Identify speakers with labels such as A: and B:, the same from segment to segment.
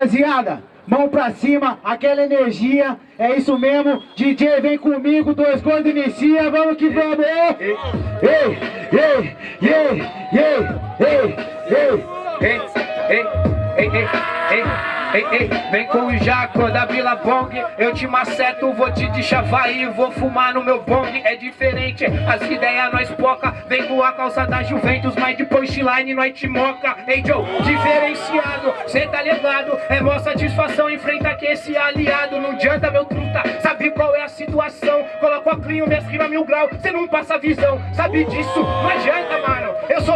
A: Rapaziada, mão pra cima, aquela energia, é isso mesmo. DJ, vem comigo, dois gordos inicia, vamos que vamos. Ei, ei, ei, ei, ei, ei, ei,
B: ei, ei, ei, ei, ei. Ei, ei, vem com o Jaco da Vila Bong. Eu te maceto, vou te deixar vai Vou fumar no meu bong, é diferente As ideias nós poca. Vem com a calça da Juventus Mas de punchline nós te moca. Ei Joe, diferenciado Cê tá ligado, é mó satisfação Enfrenta que esse aliado. Não adianta meu truta, sabe qual é a situação? Coloco a clean, minhas rimas mil grau Cê não passa visão, sabe disso? Não adianta eu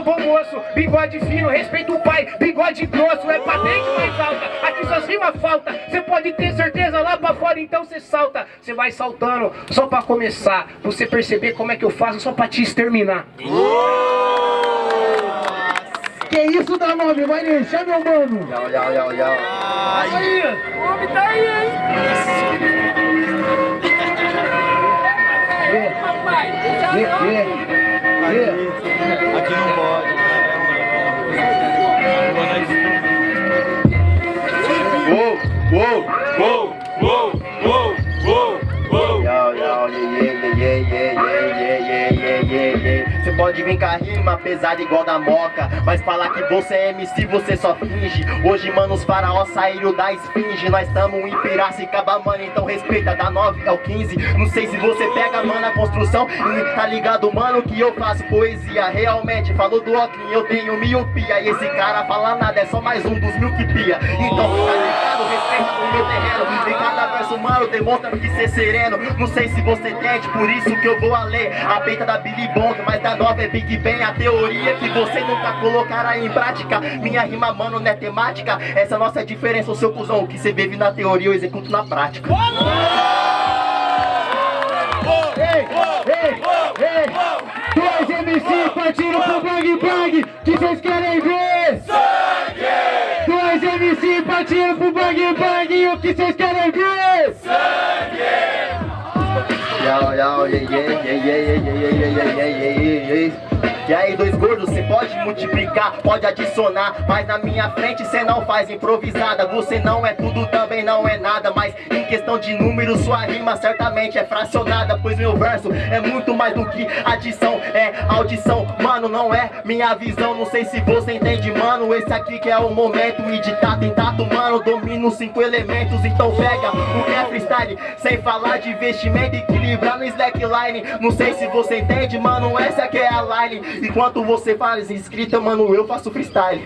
B: sou bom moço Bigode fino, respeito o pai Bigode grosso, é patente mais alta. Aqui suas rimas falta Você pode ter certeza lá pra fora, então você salta. Você vai saltando só pra começar Você perceber como é que eu faço só pra te exterminar.
A: Que isso dá nome, vai deixar meu mano.
B: Yau, yau, yau, yau.
C: Aí, o homem tá aí, hein? Papai,
D: Aqui
E: yeah, yeah, yeah, yeah, yeah, yeah, Você pode vir com a rima pesada igual da moca Mas falar que você é MC, você só finge. Hoje, mano, os faraós saíram da esfinge. Nós tamo em Piracicaba, mano, então respeita Da 9 ao 15, não sei se você pega, mano, a construção E tá ligado, mano, que eu faço poesia. Realmente, falou do Oclin, eu tenho miopia. E esse cara fala nada, é só mais um dos mil que pia. Então, tá ligado, respeita o meu terreno. E cada verso, mano, demonstra que ser sereno Não sei se você entende, por isso que eu vou a ler A peita da Billy Bong, mas da nova é Big Bang A teoria que você nunca colocará em prática Minha rima, mano, não é temática Essa é a nossa diferença, o seu cuzão O que você vive na teoria, eu executo na prática
A: Ei, ei, ei Dois MC partindo pro Bang Bang Que vocês querem ver? Sangue! Dois MC partindo pro Bang Bang O que vocês querem ver?
E: Yo, yeah, yeah, yeah, yeah, yeah, yeah, yeah, yeah, yeah, yeah. E aí dois gordos, cê pode multiplicar, pode adicionar. Mas na minha frente cê não faz improvisada. Você não é tudo, também não é nada. Mas em questão de números, sua rima certamente é fracionada. Pois meu verso é muito mais do que adição É audição, mano, não é minha visão Não sei se você entende, mano Esse aqui que é o momento E de tato em tato, mano, domino cinco elementos Então pega o que é freestyle Sem falar de investimento, equilibrar no slackline Não sei se você entende, mano, essa aqui é a line Enquanto você faz escrita, mano, eu faço freestyle.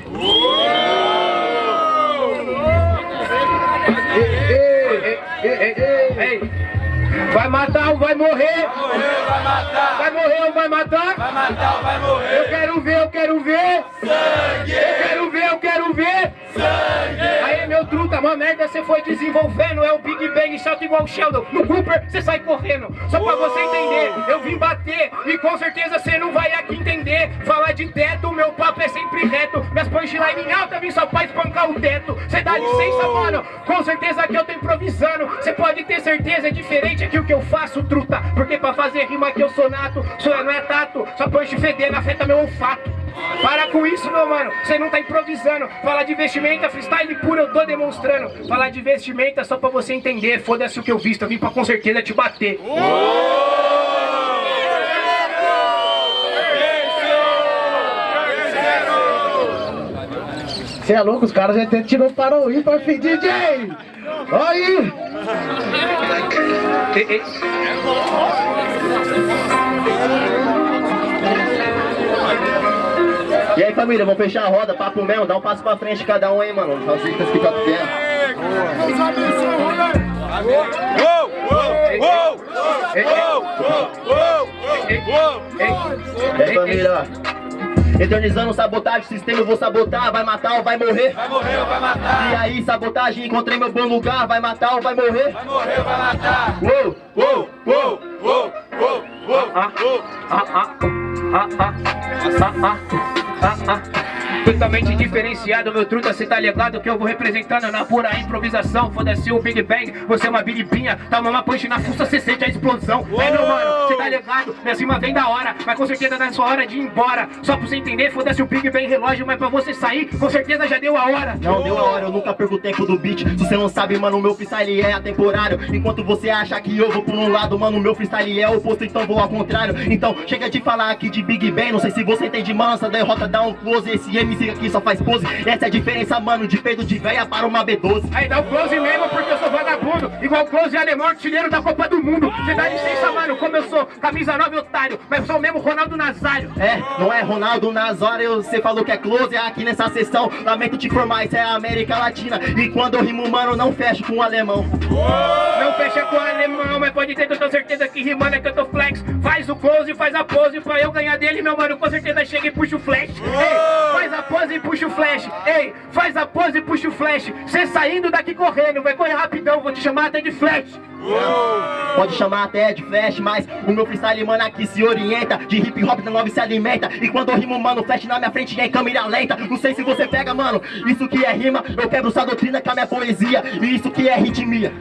B: Vai matar ou vai morrer?
D: Vai morrer ou vai matar?
B: Vai morrer ou vai matar?
D: Vai matar ou vai morrer?
B: Eu quero ver, eu quero ver.
D: Sangue!
B: Eu quero ver, eu quero ver.
D: Sangue!
B: Aí meu truta, uma merda você foi desenvolvendo É o Big Bang, chato igual o Sheldon. No Cooper você sai correndo Só pra você entender, eu vim bater E com certeza você não vai aqui entender. Falar de teto, meu papo é sempre reto. Minhas punchline em alta, vim só pra espancar o teto. Cê dá licença, mano, com certeza que eu tô improvisando. Cê pode ter certeza, é diferente aqui o que eu faço, truta. Porque pra fazer rima aqui eu sou nato Sou não é tato, só punch fedendo afeta meu olfato para com isso, meu mano, você não tá improvisando. Falar de vestimenta, freestyle puro eu tô demonstrando. Falar de vestimenta só pra você entender. Foda-se o que eu visto, eu vim pra com certeza te bater.
A: Você é louco, os caras já até tirou para o ímpar, filho DJ! Aí!
E: E aí família, vamos fechar a roda, papo mesmo, dá um passo pra frente cada um aí, mano. Que tá família, ó. Eternizando sabotagem, sistema eu vou sabotar Vai matar ou vai morrer?
D: Vai morrer ou vai matar?
E: E aí, sabotagem, encontrei meu bom lugar Vai matar ou vai morrer?
D: Vai morrer ou vai matar?
E: Uou, uou, uou,
D: uou, uou,
B: Totalmente diferenciado, meu truta, cê tá ligado que eu vou representando na pura improvisação. Foda-se o Big Bang, você é uma bilipinha, tá uma punch na fuça, cê sente a explosão. É, meu mano, cê tá ligado, minha cima vem da hora, mas com certeza na sua hora de ir embora. Só pra você entender, foda-se o Big Bang relógio, mas pra você sair, com certeza já deu a hora.
E: Não deu a hora, eu nunca perco o tempo do beat. Se você não sabe, mano, o meu freestyle é atemporário. Enquanto você acha que eu vou por um lado, mano, o meu freestyle é oposto, então vou ao contrário. Então chega de falar aqui de Big Bang, não sei se você entende, mano Essa derrota dá um close, esse MC aqui só faz pose. Essa é a diferença, mano, de peito de véia para uma B12
B: Aí dá o close mesmo porque eu sou Igual close alemão, artilheiro da Copa do Mundo. Cê dá licença, mano, como eu sou camisa 9 otário Mas eu sou mesmo Ronaldo Nazário.
E: É, não é Ronaldo Nazário, você falou que é close aqui nessa sessão. Lamento te informar, isso é a América Latina. E quando eu rimo, mano, não fecho com o alemão.
B: Não fecha com o alemão, mas pode ter toda certeza que rimando é que eu tô flex. Faz o close, faz a pose pra eu ganhar dele, meu mano Com certeza chega e puxa o flash. Ei, faz a pose e puxa o flash. Ei, faz a pose e puxa o flash. Cê saindo daqui correndo, vai correr rapidão Vou te chamar até de flash.
E: Pode chamar até de flash, mas o meu freestyle, mano, aqui se orienta. De hip hop da nova se alimenta. E quando eu rimo, mano, flash na minha frente e em câmera lenta. Não sei se você pega, mano, isso que é rima. Eu quebro sua doutrina com a minha poesia. E isso que é ritmia.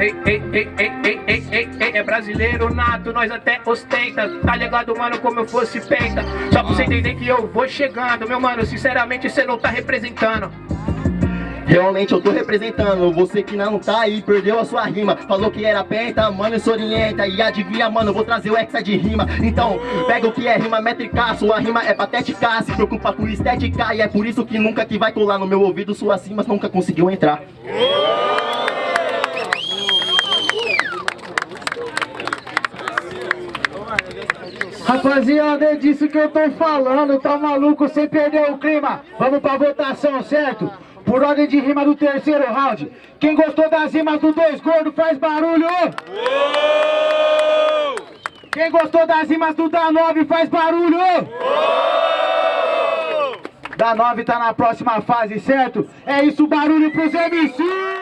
B: Ei, ei, ei, ei, ei, ei, ei, ei, é brasileiro nato, nós até ostenta. Tá ligado, mano, como eu fosse penta Só pra você entender que eu vou chegando Meu mano, sinceramente, cê não tá representando
E: Realmente eu tô representando, você que não tá aí, perdeu a sua rima. Falou que era penta, mano, se orienta. E adivinha, mano, vou trazer o hexa de rima. Então, pega o que é rima métrica, sua rima é patética. Se preocupa com estética. E é por isso que nunca que vai colar no meu ouvido Suas rimas. Nunca conseguiu entrar.
A: Rapaziada, é disso que eu tô falando, tá maluco? Sem perder o clima? Vamos pra votação, certo? Por ordem de rima do terceiro round. Quem gostou das rimas do dois gordo faz barulho! Quem gostou das rimas do da 9 faz barulho! Da 9 tá na próxima fase, certo? É isso, barulho pros MC!